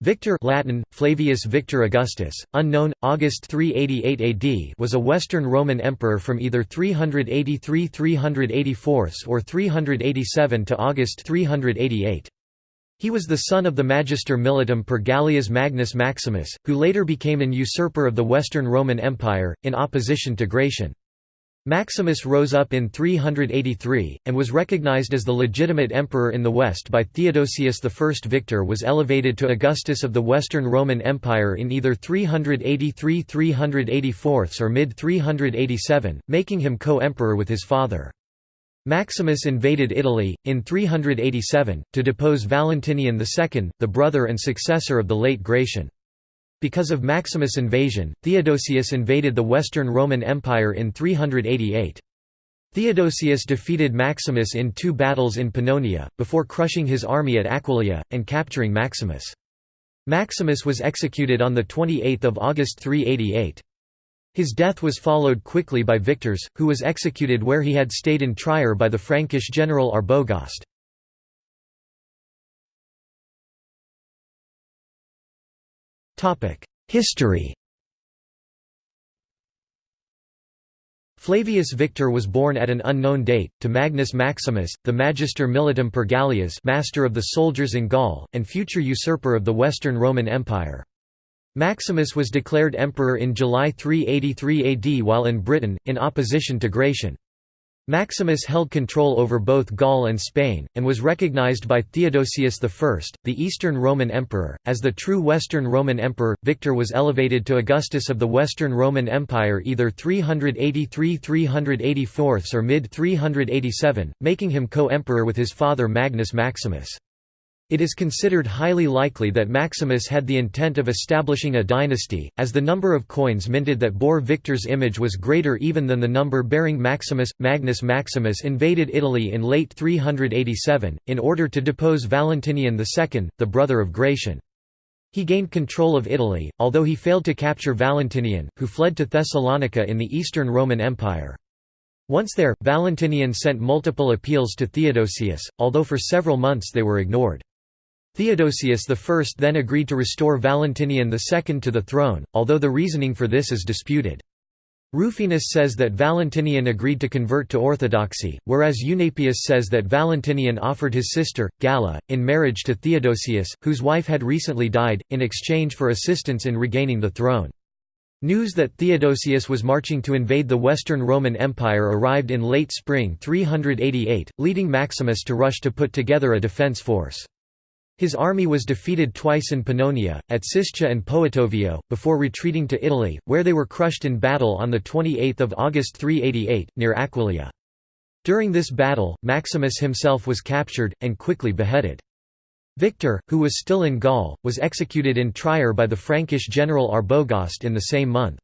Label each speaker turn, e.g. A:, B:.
A: Victor Latin, Flavius Victor Augustus, unknown, August 388 AD was a Western Roman emperor from either 383–384 or 387 to August 388. He was the son of the Magister Militum per Gallias Magnus Maximus, who later became an usurper of the Western Roman Empire, in opposition to Gratian. Maximus rose up in 383, and was recognized as the legitimate emperor in the West by Theodosius I. Victor was elevated to Augustus of the Western Roman Empire in either 383–384 or mid-387, making him co-emperor with his father. Maximus invaded Italy, in 387, to depose Valentinian II, the brother and successor of the late Gratian. Because of Maximus' invasion, Theodosius invaded the Western Roman Empire in 388. Theodosius defeated Maximus in two battles in Pannonia, before crushing his army at Aquileia, and capturing Maximus. Maximus was executed on 28 August 388. His death was followed quickly by Victor's, who was executed where he had stayed in Trier by the Frankish general Arbogast. History Flavius Victor was born at an unknown date, to Magnus Maximus, the Magister Militum per Gallias master of the soldiers in Gaul, and future usurper of the Western Roman Empire. Maximus was declared emperor in July 383 AD while in Britain, in opposition to Gratian. Maximus held control over both Gaul and Spain, and was recognized by Theodosius I, the Eastern Roman Emperor, as the true Western Roman Emperor. Victor was elevated to Augustus of the Western Roman Empire either 383–384 or mid-387, making him co-emperor with his father Magnus Maximus. It is considered highly likely that Maximus had the intent of establishing a dynasty, as the number of coins minted that bore Victor's image was greater even than the number bearing Maximus. Magnus Maximus invaded Italy in late 387, in order to depose Valentinian II, the brother of Gratian. He gained control of Italy, although he failed to capture Valentinian, who fled to Thessalonica in the Eastern Roman Empire. Once there, Valentinian sent multiple appeals to Theodosius, although for several months they were ignored. Theodosius I then agreed to restore Valentinian II to the throne, although the reasoning for this is disputed. Rufinus says that Valentinian agreed to convert to orthodoxy, whereas Eunapius says that Valentinian offered his sister, Galla, in marriage to Theodosius, whose wife had recently died, in exchange for assistance in regaining the throne. News that Theodosius was marching to invade the Western Roman Empire arrived in late spring 388, leading Maximus to rush to put together a defense force. His army was defeated twice in Pannonia, at Siscia and Poetovio, before retreating to Italy, where they were crushed in battle on 28 August 388, near Aquileia. During this battle, Maximus himself was captured, and quickly beheaded. Victor, who was still in Gaul, was executed in Trier by the Frankish general Arbogast in the same month.